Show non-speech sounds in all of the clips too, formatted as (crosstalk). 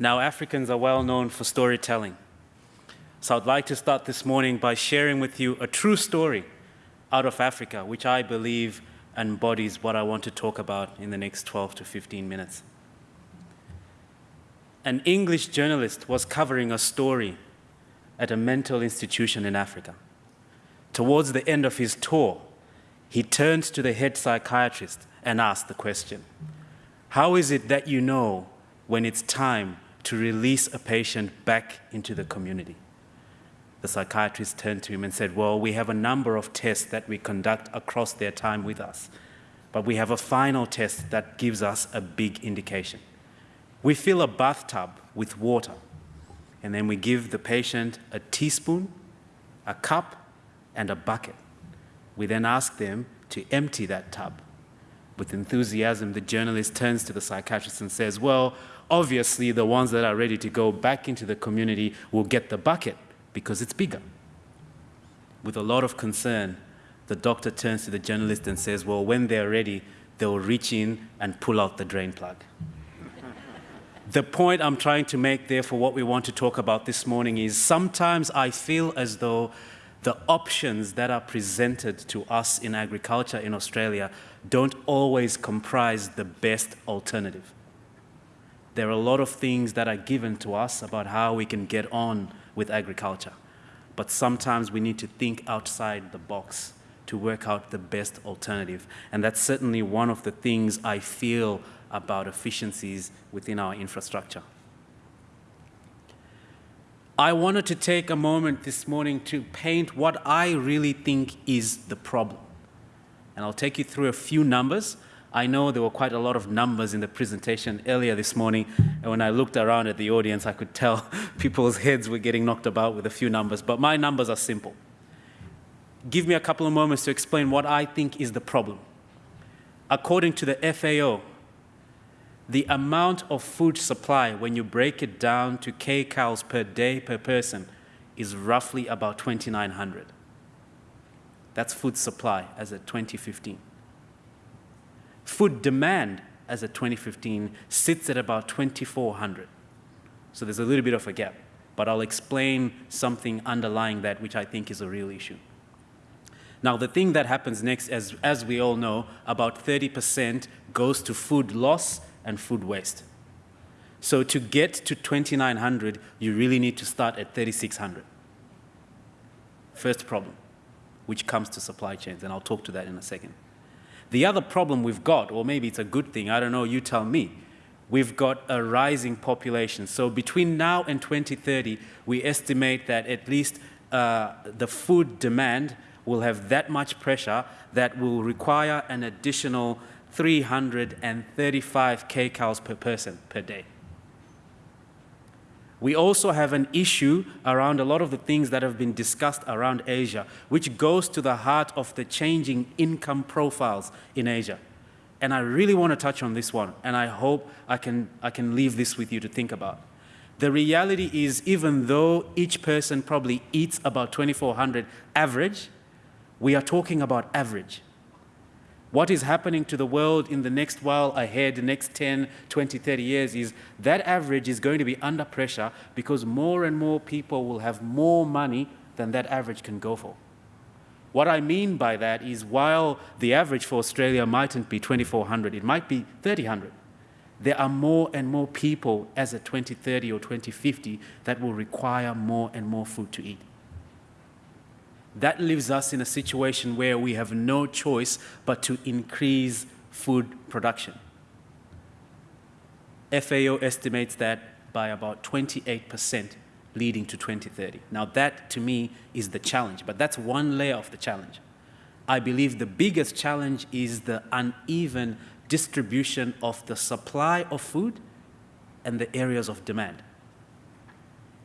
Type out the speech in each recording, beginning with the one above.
Now, Africans are well known for storytelling. So I'd like to start this morning by sharing with you a true story out of Africa, which I believe embodies what I want to talk about in the next 12 to 15 minutes. An English journalist was covering a story at a mental institution in Africa. Towards the end of his tour, he turned to the head psychiatrist and asked the question, how is it that you know when it's time to release a patient back into the community? The psychiatrist turned to him and said, well, we have a number of tests that we conduct across their time with us, but we have a final test that gives us a big indication. We fill a bathtub with water, and then we give the patient a teaspoon, a cup, and a bucket. We then ask them to empty that tub. With enthusiasm, the journalist turns to the psychiatrist and says, well, obviously the ones that are ready to go back into the community will get the bucket because it's bigger. With a lot of concern, the doctor turns to the journalist and says, well, when they're ready, they'll reach in and pull out the drain plug. (laughs) the point I'm trying to make there for what we want to talk about this morning is sometimes I feel as though the options that are presented to us in agriculture in Australia don't always comprise the best alternative. There are a lot of things that are given to us about how we can get on with agriculture. But sometimes we need to think outside the box to work out the best alternative. And that's certainly one of the things I feel about efficiencies within our infrastructure. I wanted to take a moment this morning to paint what I really think is the problem. And I'll take you through a few numbers I know there were quite a lot of numbers in the presentation earlier this morning, and when I looked around at the audience, I could tell (laughs) people's heads were getting knocked about with a few numbers, but my numbers are simple. Give me a couple of moments to explain what I think is the problem. According to the FAO, the amount of food supply when you break it down to kcals per day per person is roughly about 2,900. That's food supply as of 2015. Food demand as of 2015 sits at about 2,400. So there's a little bit of a gap, but I'll explain something underlying that which I think is a real issue. Now, the thing that happens next, as, as we all know, about 30% goes to food loss and food waste. So to get to 2,900, you really need to start at 3,600. First problem, which comes to supply chains, and I'll talk to that in a second. The other problem we've got, or maybe it's a good thing, I don't know, you tell me, we've got a rising population. So between now and 2030, we estimate that at least uh, the food demand will have that much pressure that will require an additional 335 kcals per person per day. We also have an issue around a lot of the things that have been discussed around Asia, which goes to the heart of the changing income profiles in Asia. And I really want to touch on this one, and I hope I can, I can leave this with you to think about. The reality is, even though each person probably eats about 2,400 average, we are talking about average what is happening to the world in the next while ahead, the next 10, 20, 30 years is that average is going to be under pressure because more and more people will have more money than that average can go for. What I mean by that is while the average for Australia mightn't be 2,400, it might be 3,000. There are more and more people as a 2030 or 2050 that will require more and more food to eat that leaves us in a situation where we have no choice but to increase food production. FAO estimates that by about 28% leading to 2030. Now that to me is the challenge, but that's one layer of the challenge. I believe the biggest challenge is the uneven distribution of the supply of food and the areas of demand.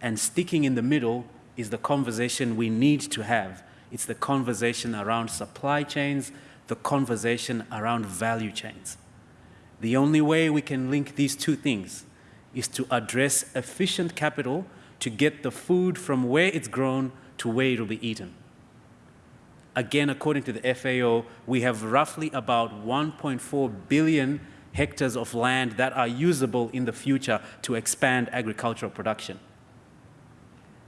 And sticking in the middle is the conversation we need to have. It's the conversation around supply chains, the conversation around value chains. The only way we can link these two things is to address efficient capital to get the food from where it's grown to where it will be eaten. Again, according to the FAO, we have roughly about 1.4 billion hectares of land that are usable in the future to expand agricultural production.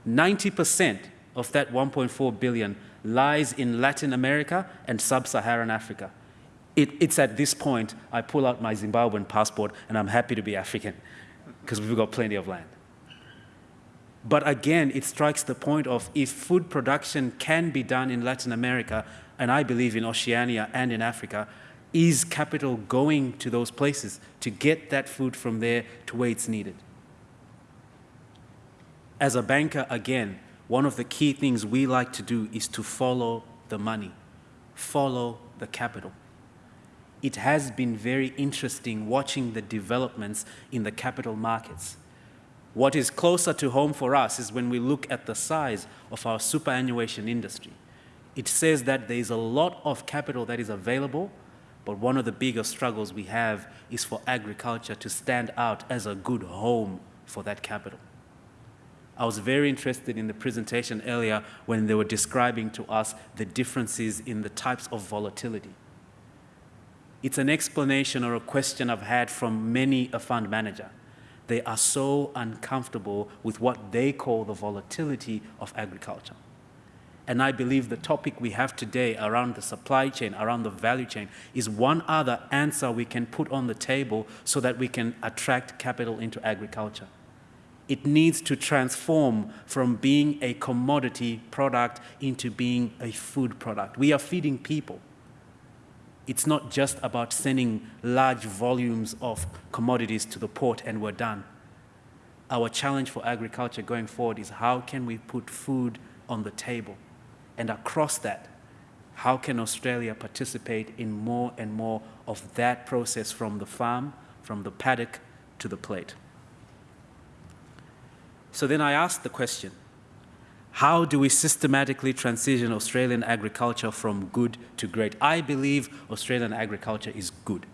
90% of that 1.4 billion lies in Latin America and sub-Saharan Africa. It, it's at this point I pull out my Zimbabwean passport and I'm happy to be African because we've got plenty of land. But again, it strikes the point of if food production can be done in Latin America, and I believe in Oceania and in Africa, is capital going to those places to get that food from there to where it's needed? As a banker, again, one of the key things we like to do is to follow the money, follow the capital. It has been very interesting watching the developments in the capital markets. What is closer to home for us is when we look at the size of our superannuation industry. It says that there is a lot of capital that is available, but one of the biggest struggles we have is for agriculture to stand out as a good home for that capital. I was very interested in the presentation earlier when they were describing to us the differences in the types of volatility. It's an explanation or a question I've had from many a fund manager. They are so uncomfortable with what they call the volatility of agriculture. And I believe the topic we have today around the supply chain, around the value chain, is one other answer we can put on the table so that we can attract capital into agriculture. It needs to transform from being a commodity product into being a food product. We are feeding people. It's not just about sending large volumes of commodities to the port and we're done. Our challenge for agriculture going forward is how can we put food on the table? And across that, how can Australia participate in more and more of that process from the farm, from the paddock to the plate? So then I asked the question, how do we systematically transition Australian agriculture from good to great? I believe Australian agriculture is good.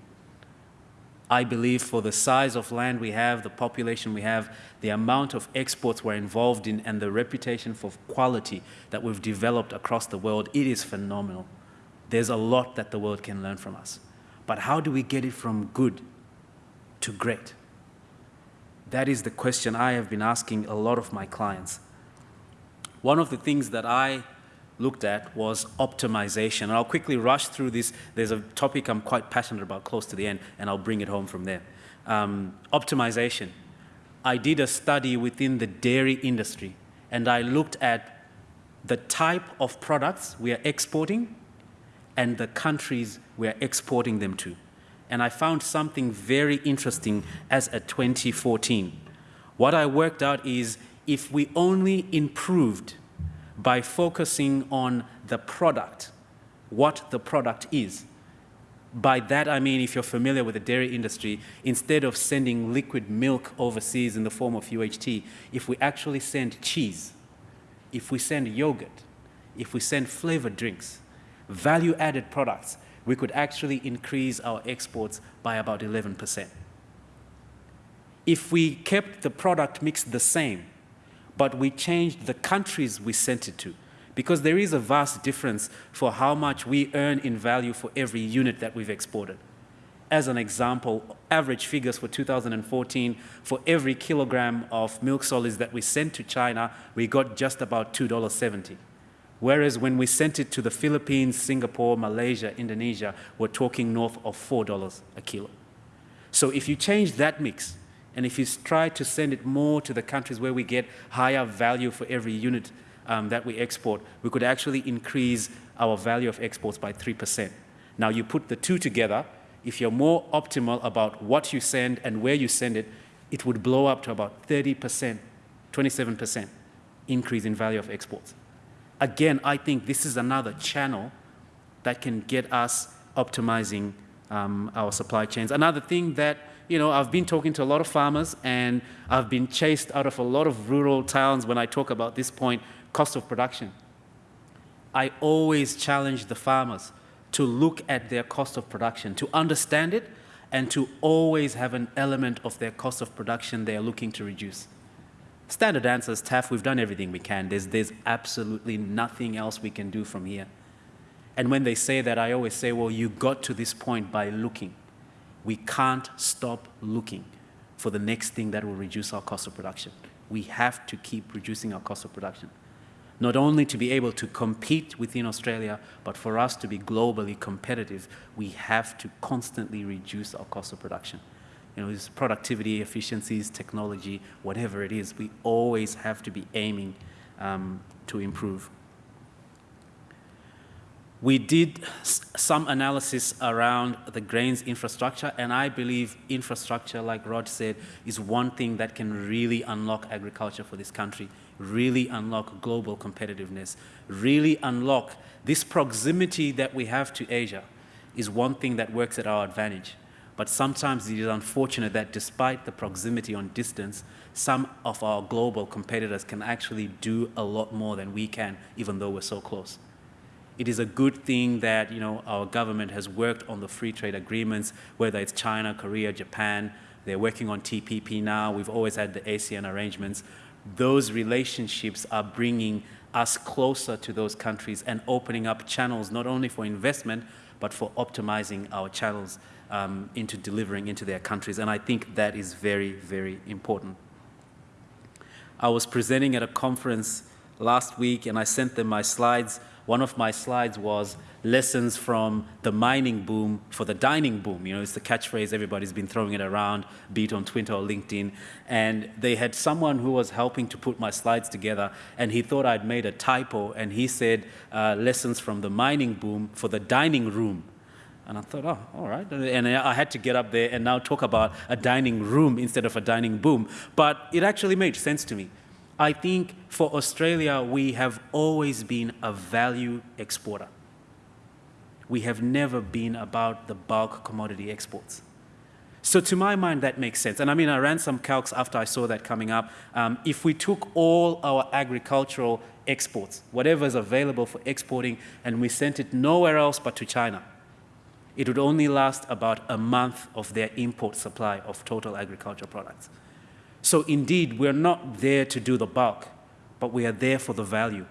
I believe for the size of land we have, the population we have, the amount of exports we're involved in, and the reputation for quality that we've developed across the world, it is phenomenal. There's a lot that the world can learn from us. But how do we get it from good to great? That is the question I have been asking a lot of my clients. One of the things that I looked at was optimization. And I'll quickly rush through this. There's a topic I'm quite passionate about close to the end, and I'll bring it home from there. Um, optimization. I did a study within the dairy industry, and I looked at the type of products we are exporting and the countries we are exporting them to and I found something very interesting as a 2014. What I worked out is if we only improved by focusing on the product, what the product is. By that I mean, if you're familiar with the dairy industry, instead of sending liquid milk overseas in the form of UHT, if we actually send cheese, if we send yogurt, if we send flavored drinks, value-added products, we could actually increase our exports by about 11%. If we kept the product mix the same, but we changed the countries we sent it to, because there is a vast difference for how much we earn in value for every unit that we've exported. As an example, average figures for 2014, for every kilogram of milk solids that we sent to China, we got just about $2.70. Whereas when we sent it to the Philippines, Singapore, Malaysia, Indonesia, we're talking north of $4 a kilo. So if you change that mix, and if you try to send it more to the countries where we get higher value for every unit um, that we export, we could actually increase our value of exports by 3%. Now you put the two together, if you're more optimal about what you send and where you send it, it would blow up to about 30%, 27% increase in value of exports again, I think this is another channel that can get us optimizing um, our supply chains. Another thing that, you know, I've been talking to a lot of farmers and I've been chased out of a lot of rural towns when I talk about this point, cost of production. I always challenge the farmers to look at their cost of production, to understand it, and to always have an element of their cost of production they are looking to reduce. Standard answer is tough. We've done everything we can. There's, there's absolutely nothing else we can do from here. And when they say that, I always say, well, you got to this point by looking. We can't stop looking for the next thing that will reduce our cost of production. We have to keep reducing our cost of production. Not only to be able to compete within Australia, but for us to be globally competitive, we have to constantly reduce our cost of production. You know, it's productivity, efficiencies, technology, whatever it is, we always have to be aiming um, to improve. We did some analysis around the grains infrastructure, and I believe infrastructure, like Rod said, is one thing that can really unlock agriculture for this country, really unlock global competitiveness, really unlock this proximity that we have to Asia is one thing that works at our advantage. But sometimes it is unfortunate that despite the proximity on distance, some of our global competitors can actually do a lot more than we can, even though we're so close. It is a good thing that you know, our government has worked on the free trade agreements, whether it's China, Korea, Japan. They're working on TPP now. We've always had the ASEAN arrangements. Those relationships are bringing us closer to those countries and opening up channels not only for investment, but for optimizing our channels um, into delivering into their countries. And I think that is very, very important. I was presenting at a conference last week and I sent them my slides one of my slides was lessons from the mining boom for the dining boom. You know, it's the catchphrase, everybody's been throwing it around, be it on Twitter or LinkedIn. And they had someone who was helping to put my slides together, and he thought I'd made a typo, and he said, uh, lessons from the mining boom for the dining room. And I thought, oh, all right. And I had to get up there and now talk about a dining room instead of a dining boom. But it actually made sense to me. I think for Australia, we have always been a value exporter. We have never been about the bulk commodity exports. So to my mind, that makes sense. And I mean, I ran some calcs after I saw that coming up. Um, if we took all our agricultural exports, whatever is available for exporting, and we sent it nowhere else but to China, it would only last about a month of their import supply of total agricultural products. So indeed, we're not there to do the bulk, but we are there for the value.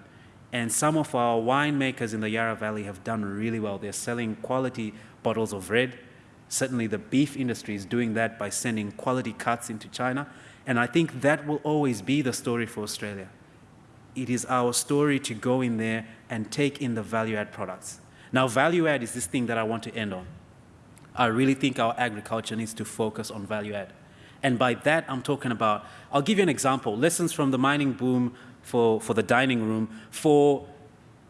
And some of our winemakers in the Yarra Valley have done really well. They're selling quality bottles of red. Certainly the beef industry is doing that by sending quality cuts into China. And I think that will always be the story for Australia. It is our story to go in there and take in the value add products. Now, value add is this thing that I want to end on. I really think our agriculture needs to focus on value add. And by that, I'm talking about, I'll give you an example, lessons from the mining boom for, for the dining room. For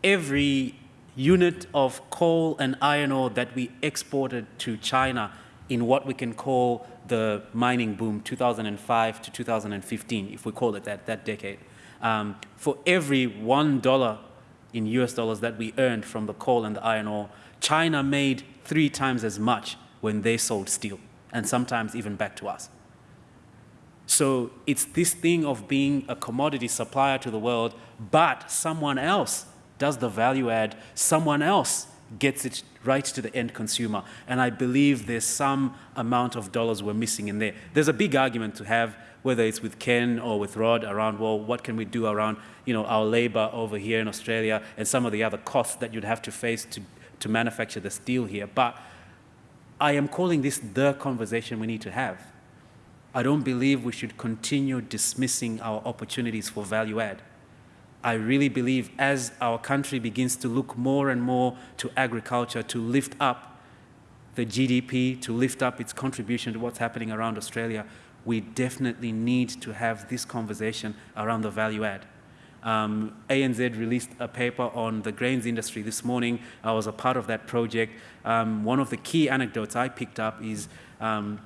every unit of coal and iron ore that we exported to China in what we can call the mining boom, 2005 to 2015, if we call it that, that decade. Um, for every $1 in US dollars that we earned from the coal and the iron ore, China made three times as much when they sold steel, and sometimes even back to us. So it's this thing of being a commodity supplier to the world, but someone else does the value add, someone else gets it right to the end consumer. And I believe there's some amount of dollars we're missing in there. There's a big argument to have, whether it's with Ken or with Rod around, well, what can we do around you know, our labor over here in Australia and some of the other costs that you'd have to face to, to manufacture the steel here. But I am calling this the conversation we need to have. I don't believe we should continue dismissing our opportunities for value add. I really believe as our country begins to look more and more to agriculture to lift up the GDP, to lift up its contribution to what's happening around Australia, we definitely need to have this conversation around the value add. Um, ANZ released a paper on the grains industry this morning. I was a part of that project. Um, one of the key anecdotes I picked up is um,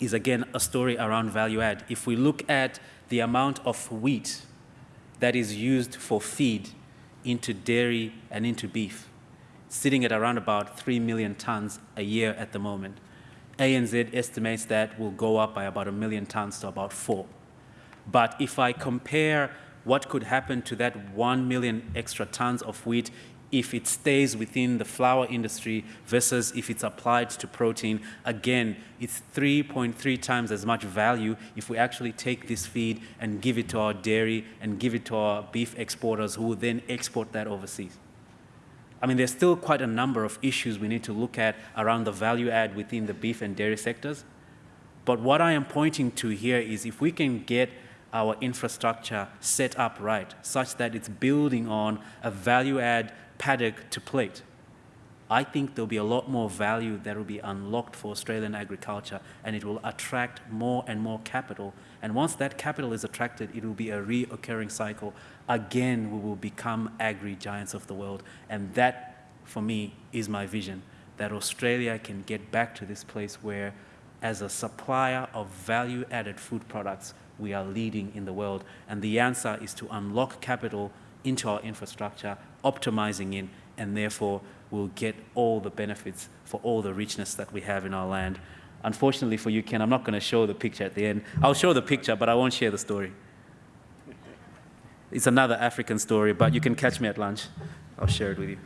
is again a story around value add. If we look at the amount of wheat that is used for feed into dairy and into beef, sitting at around about 3 million tons a year at the moment. ANZ estimates that will go up by about a million tons to about four. But if I compare what could happen to that 1 million extra tons of wheat if it stays within the flour industry versus if it's applied to protein, again, it's 3.3 times as much value if we actually take this feed and give it to our dairy and give it to our beef exporters who will then export that overseas. I mean, there's still quite a number of issues we need to look at around the value add within the beef and dairy sectors. But what I am pointing to here is if we can get our infrastructure set up right, such that it's building on a value add paddock to plate, I think there'll be a lot more value that will be unlocked for Australian agriculture and it will attract more and more capital. And once that capital is attracted, it will be a reoccurring cycle. Again, we will become agri giants of the world. And that, for me, is my vision that Australia can get back to this place where, as a supplier of value added food products, we are leading in the world. And the answer is to unlock capital into our infrastructure, optimizing in, and therefore we'll get all the benefits for all the richness that we have in our land. Unfortunately for you, Ken, I'm not going to show the picture at the end. I'll show the picture, but I won't share the story. It's another African story, but you can catch me at lunch. I'll share it with you.